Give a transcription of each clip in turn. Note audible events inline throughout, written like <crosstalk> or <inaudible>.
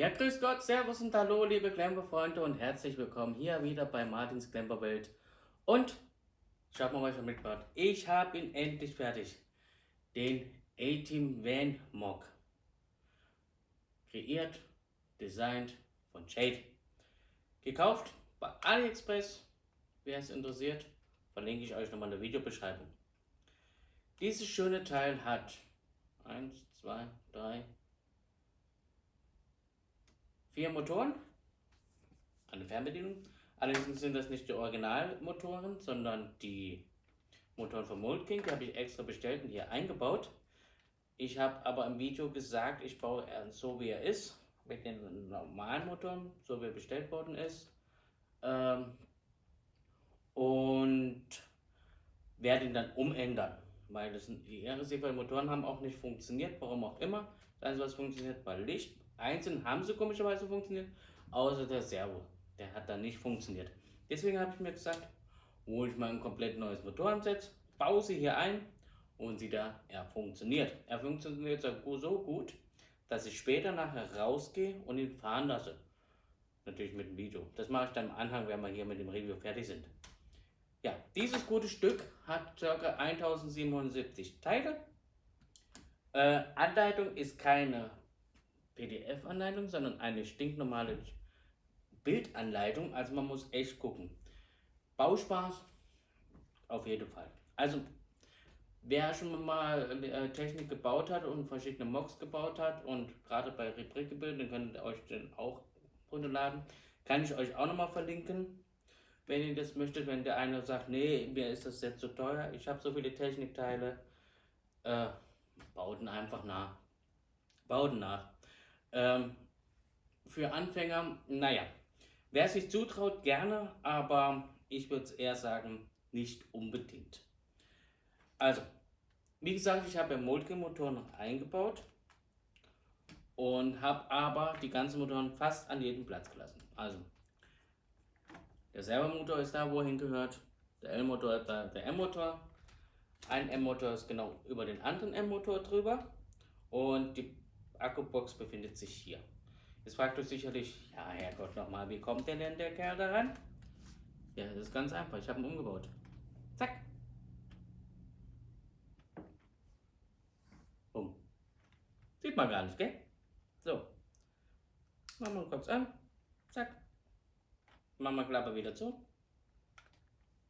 Ja, grüß Gott, Servus und Hallo, liebe Klemperfreunde und herzlich willkommen hier wieder bei Martins Klemperwelt. Und schaut mal, was mitgebracht Ich habe ihn endlich fertig. Den A-Team Van Mock. Kreiert, designt von Jade. Gekauft bei AliExpress. Wer es interessiert, verlinke ich euch nochmal in der Videobeschreibung. Dieses schöne Teil hat 1, 2, 3, vier Motoren, eine Fernbedienung. Allerdings sind das nicht die Originalmotoren, sondern die Motoren von Mold King. Die habe ich extra bestellt und hier eingebaut. Ich habe aber im Video gesagt, ich baue so wie er ist, mit den normalen Motoren, so wie er bestellt worden ist. Ähm, und werde ihn dann umändern, weil das die RSC-Motoren haben auch nicht funktioniert, warum auch immer. Das was funktioniert, war Licht Einzeln haben sie komischerweise funktioniert, außer der Servo. Der hat dann nicht funktioniert. Deswegen habe ich mir gesagt, hole ich mal ein komplett neues Motorenset, baue sie hier ein und sie da, er funktioniert. Er funktioniert so gut, dass ich später nachher rausgehe und ihn fahren lasse. Natürlich mit dem Video. Das mache ich dann im Anhang, wenn wir hier mit dem Review fertig sind. Ja, dieses gute Stück hat ca. 1077 Teile. Äh, Anleitung ist keine PDF-Anleitung, sondern eine stinknormale Bildanleitung. Also man muss echt gucken. Bauspaß auf jeden Fall. Also wer schon mal äh, Technik gebaut hat und verschiedene Mocks gebaut hat und gerade bei Rebrickable, dann könnt ihr euch den auch runterladen. Kann ich euch auch nochmal verlinken, wenn ihr das möchtet. Wenn der eine sagt, nee, mir ist das jetzt zu teuer, ich habe so viele Technikteile, äh, bauten einfach nach. Bauten nach. Ähm, für Anfänger, naja, wer sich zutraut, gerne, aber ich würde eher sagen, nicht unbedingt. Also, wie gesagt, ich habe Moltke-Motor noch eingebaut und habe aber die ganzen Motoren fast an jedem Platz gelassen. Also, der Servomotor ist da, wo er hingehört, der L-Motor da, der M-Motor. Ein M-Motor ist genau über den anderen M-Motor drüber und die Akkubox befindet sich hier. Jetzt fragt euch sicherlich, ja Herrgott nochmal, wie kommt denn denn der Kerl da ran? Ja, das ist ganz einfach, ich habe ihn umgebaut. Zack. Bumm. Sieht man gar nicht, gell? So. Machen wir kurz an. Zack. Machen wir Klappe wieder zu.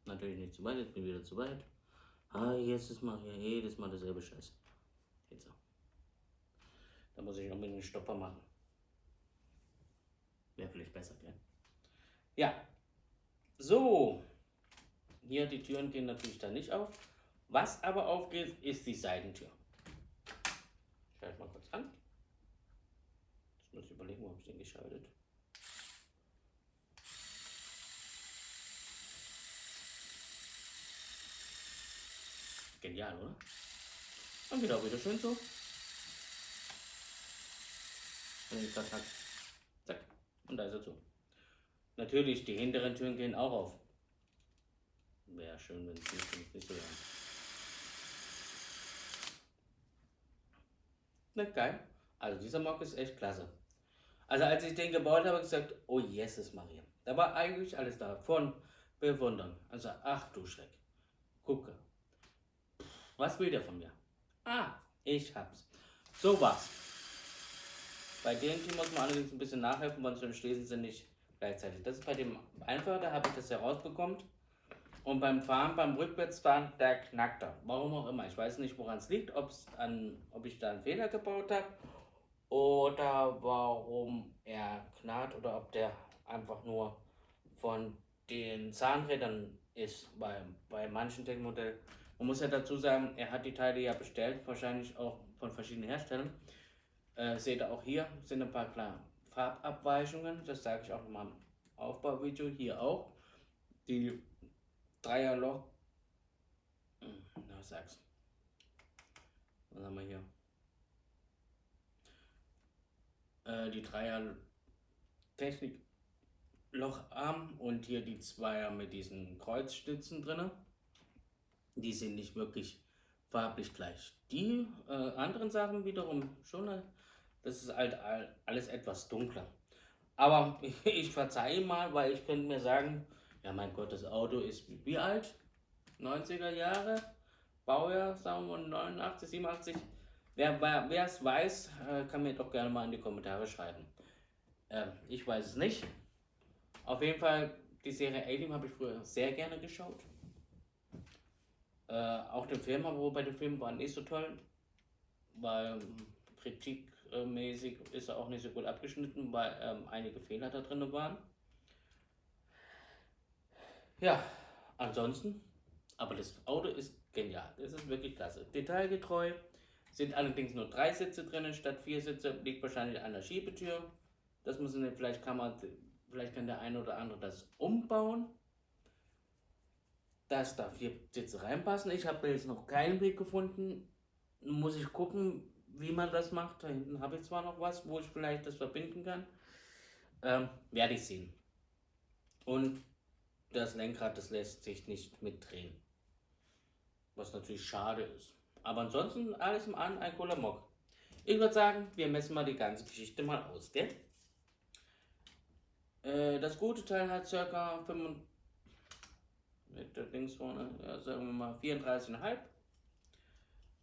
Natürlich nicht zu weit, jetzt bin ich wieder zu weit. Ah, jetzt ist mal hier jedes Mal dasselbe Scheiß. Jetzt so. Da muss ich unbedingt einen Stopper machen. Wäre vielleicht besser, gell? Ja. So. Hier die Türen gehen natürlich da nicht auf. Was aber aufgeht, ist die Seitentür. Schalte mal kurz an. Jetzt muss ich überlegen, habe ich den geschaltet. Genial, oder? Und auch wieder schön so. Ich das hack. Zack. Und da ist er zu. Natürlich, die hinteren Türen gehen auch auf. Wäre schön, wenn es nicht, nicht so wäre. Na geil. Also dieser Mock ist echt klasse. Also als ich den gebaut habe, habe ich gesagt, oh Jesus Maria. Da war eigentlich alles da. Von bewundern. Also ach du Schreck. Gucke. Was will der von mir? Ah, ich hab's. So was. Bei dem Team muss man allerdings ein bisschen nachhelfen, weil sonst schließen sie nicht gleichzeitig. Das ist bei dem einfacher, da habe ich das herausbekommen. Und beim Fahren, beim Rückwärtsfahren, der knackt er. Warum auch immer. Ich weiß nicht, woran es liegt, ob's an, ob ich da einen Fehler gebaut habe oder warum er knarrt oder ob der einfach nur von den Zahnrädern ist bei, bei manchen Technikmodellen. Man muss ja dazu sagen, er hat die Teile ja bestellt, wahrscheinlich auch von verschiedenen Herstellern. Äh, seht ihr auch hier sind ein paar kleine Farbabweichungen. Das sage ich auch nochmal im Aufbauvideo. Hier auch. Die Dreierloch. Hm, na, sag's. Was haben wir hier? Äh, die Dreier Technik Locharm und hier die Zweier mit diesen Kreuzstützen drin. Die sind nicht wirklich farblich gleich. Die äh, anderen Sachen wiederum schon Das ist halt alles etwas dunkler. Aber <laughs> ich verzeihe mal, weil ich könnte mir sagen, ja mein Gott, das Auto ist wie alt? 90er Jahre? Baujahr, sagen wir 89, 87? Wer es weiß, äh, kann mir doch gerne mal in die Kommentare schreiben. Ähm, ich weiß es nicht. Auf jeden Fall, die Serie Alien habe ich früher sehr gerne geschaut. Äh, auch den Film, aber bei dem Film war nicht so toll, weil ähm, kritikmäßig ist er auch nicht so gut abgeschnitten, weil ähm, einige Fehler da drin waren. Ja, ansonsten, aber das Auto ist genial. Das ist wirklich klasse. Detailgetreu. Sind allerdings nur drei Sitze drin statt vier Sitze. Liegt wahrscheinlich an der Schiebetür. Das muss man, vielleicht kann man, vielleicht kann der eine oder andere das umbauen. Dass da vier Sitze reinpassen. Ich habe jetzt noch keinen Weg gefunden. Muss ich gucken, wie man das macht. Da hinten habe ich zwar noch was, wo ich vielleicht das verbinden kann. Ähm, werde ich sehen. Und das Lenkrad, das lässt sich nicht mitdrehen. Was natürlich schade ist. Aber ansonsten alles im an ein cooler Mock. Ich würde sagen, wir messen mal die ganze Geschichte mal aus, gell? Äh, das gute Teil hat circa 5, Dings vorne, ja, sagen wir mal 34,5.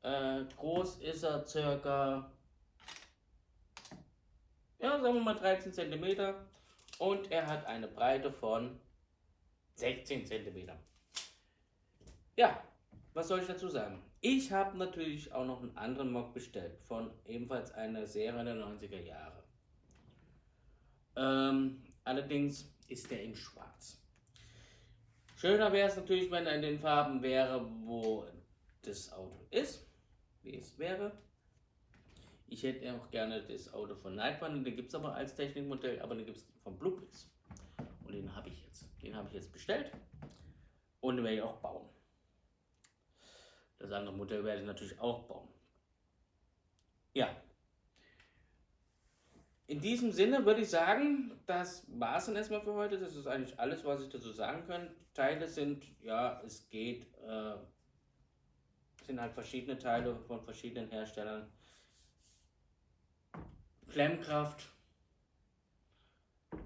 Äh, groß ist er circa, ja, sagen wir mal 13 cm. Und er hat eine Breite von 16 cm. Ja, was soll ich dazu sagen? Ich habe natürlich auch noch einen anderen Mock bestellt von ebenfalls einer Serie der 90er Jahre. Ähm, allerdings ist der in schwarz. Schöner wäre es natürlich, wenn er in den Farben wäre, wo das Auto ist, wie es wäre. Ich hätte auch gerne das Auto von Nightrunner, den gibt es aber als Technikmodell, aber den gibt es von Blueprint. Und den habe ich jetzt. Den habe ich jetzt bestellt und den werde ich auch bauen. Das andere Modell werde ich natürlich auch bauen. Ja. In diesem Sinne würde ich sagen, das war es dann erstmal für heute. Das ist eigentlich alles, was ich dazu sagen kann. Teile sind, ja, es geht, äh, sind halt verschiedene Teile von verschiedenen Herstellern. Klemmkraft,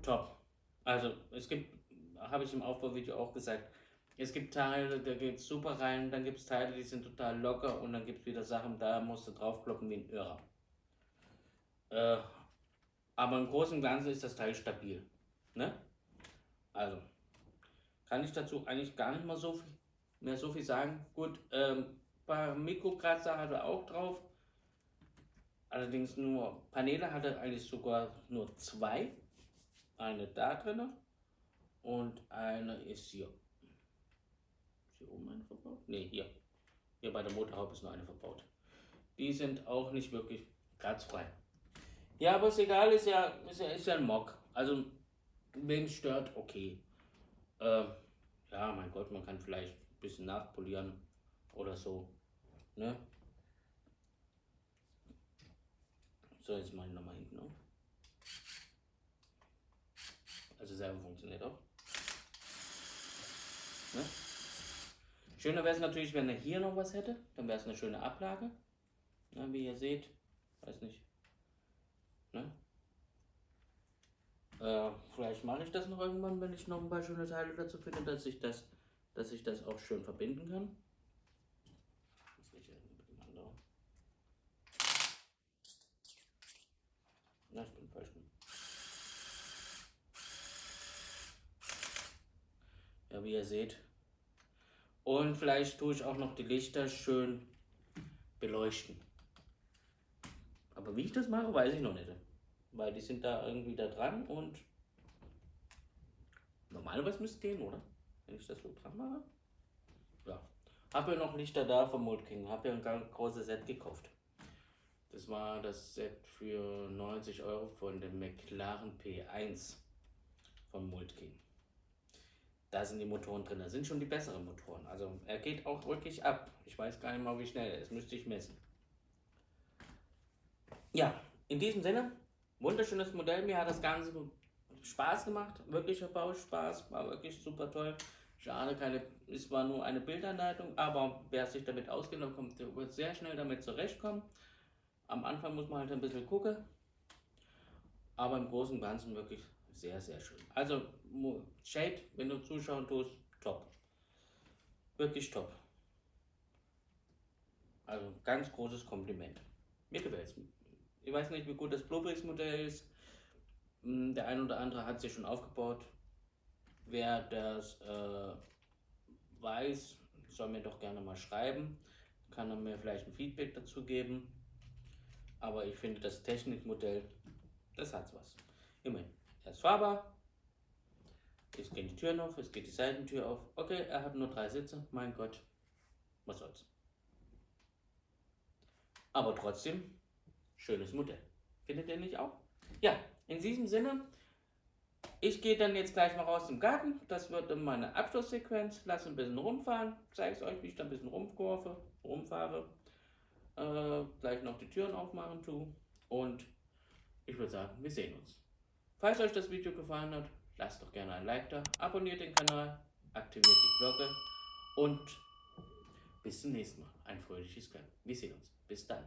top. Also es gibt, habe ich im Aufbauvideo auch gesagt, es gibt Teile, da geht es super rein, dann gibt es Teile, die sind total locker und dann gibt es wieder Sachen, da musst du draufkloppen wie ein Irrer. Äh, aber im Großen und Ganzen ist das Teil stabil. Ne? Also, kann ich dazu eigentlich gar nicht mal so viel, mehr so viel sagen. Gut, ähm, paar Mikrokratzer hat er auch drauf. Allerdings nur Paneele hat er eigentlich sogar nur zwei. Eine da drin und eine ist hier hier oben eine verbaut? Ne, hier. Hier bei der Motorhaube ist nur eine verbaut. Die sind auch nicht wirklich kratzfrei. Ja, aber ist egal, ist ja, ist ja, ist ja ein Mock. Also, wenn es stört, okay. Äh, ja, mein Gott, man kann vielleicht ein bisschen nachpolieren oder so. Ne? So, jetzt ich nochmal hinten auf. Also selber funktioniert auch. Ne? Schöner wäre es natürlich, wenn er hier noch was hätte. Dann wäre es eine schöne Ablage. Ja, wie ihr seht. Weiß nicht. Ne? Äh, vielleicht mache ich das noch irgendwann, wenn ich noch ein paar schöne Teile dazu finde, dass ich das, dass ich das auch schön verbinden kann. Na, ich bin falsch. Ja, wie ihr seht, und vielleicht tue ich auch noch die Lichter schön beleuchten. Aber wie ich das mache, weiß ich noch nicht. Weil die sind da irgendwie da dran und normalerweise müsste es gehen, oder? Wenn ich das so dran mache. Ja. Habe ja noch Lichter da vom Mold King. Habe ja ein ganz großes Set gekauft. Das war das Set für 90 Euro von dem McLaren P1 von Mold King da sind die Motoren drin. Da sind schon die besseren Motoren. Also er geht auch wirklich ab. Ich weiß gar nicht mal, wie schnell er ist. Müsste ich messen. Ja, in diesem Sinne, wunderschönes Modell. Mir hat das Ganze Spaß gemacht. Wirklicher Bauspaß. War wirklich super toll. Schade, keine, es war nur eine Bildanleitung, aber wer sich damit auskennt, kommt, wird sehr schnell damit zurechtkommen. Am Anfang muss man halt ein bisschen gucken, Aber im Großen und Ganzen wirklich sehr, sehr schön. Also, Shade, wenn du zuschauen tust, top. Wirklich top. Also, ganz großes Kompliment. Mir gefällt es. Ich weiß nicht, wie gut das Bluebricks-Modell ist. Hm, der ein oder andere hat sich schon aufgebaut. Wer das äh, weiß, soll mir doch gerne mal schreiben. Kann er mir vielleicht ein Feedback dazu geben. Aber ich finde das Technikmodell, das hat was. Immerhin, er ist fahrbar. Es gehen die Türen auf, es geht die Seitentür auf. Okay, er hat nur drei Sitze. Mein Gott, was soll's. Aber trotzdem, schönes Modell. Findet ihr nicht auch? Ja, in diesem Sinne, ich gehe dann jetzt gleich mal raus im Garten. Das wird dann meine Abschlusssequenz. Lass ein bisschen rumfahren. Zeige es euch, wie ich da ein bisschen rumkurve, rumfahre. Äh, gleich noch die Türen aufmachen tue. Und ich würde sagen, wir sehen uns. Falls euch das Video gefallen hat, lasst doch gerne ein Like da, abonniert den Kanal, aktiviert die Glocke und bis zum nächsten Mal. Ein fröhliches Können. Wir sehen uns. Bis dann.